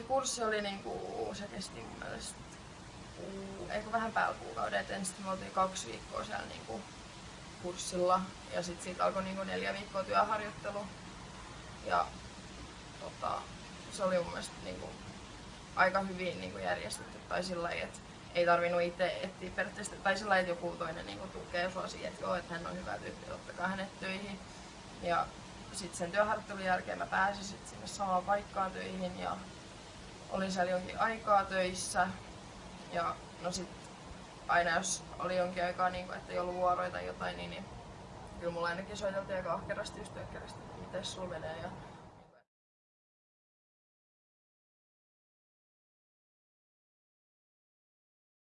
se kurssi oli niinku, se kesti mun mielestä kuu, eikö vähän päällä kuukauden, et ensin me oltiin kaksi viikkoa siellä niinku kurssilla ja sitten siitä alkoi niinku neljä viikkoa työharjoittelu. Ja tota, se oli mun mielestä niinku aika hyvin niinku järjestetty tai sillä että ei tarvinnut itse etsiä periaatteessa, tai sillä että joku toinen niinku tukee sua siihen, että joo, että hän on hyvä tyyppi, ottakaa hänet töihin. Ja sitten sen työharjoittelun jälkeen mä pääsin sit sinne samaan paikkaan töihin ja olin siellä jonkin aikaa töissä. Ja no sit aina jos oli jonkin aikaa, niin kun, että ei ollut vuoroja tai jotain, niin, niin kyllä mulla ainakin soiteltiin aika ahkerasti just että miten sulla menee. Ja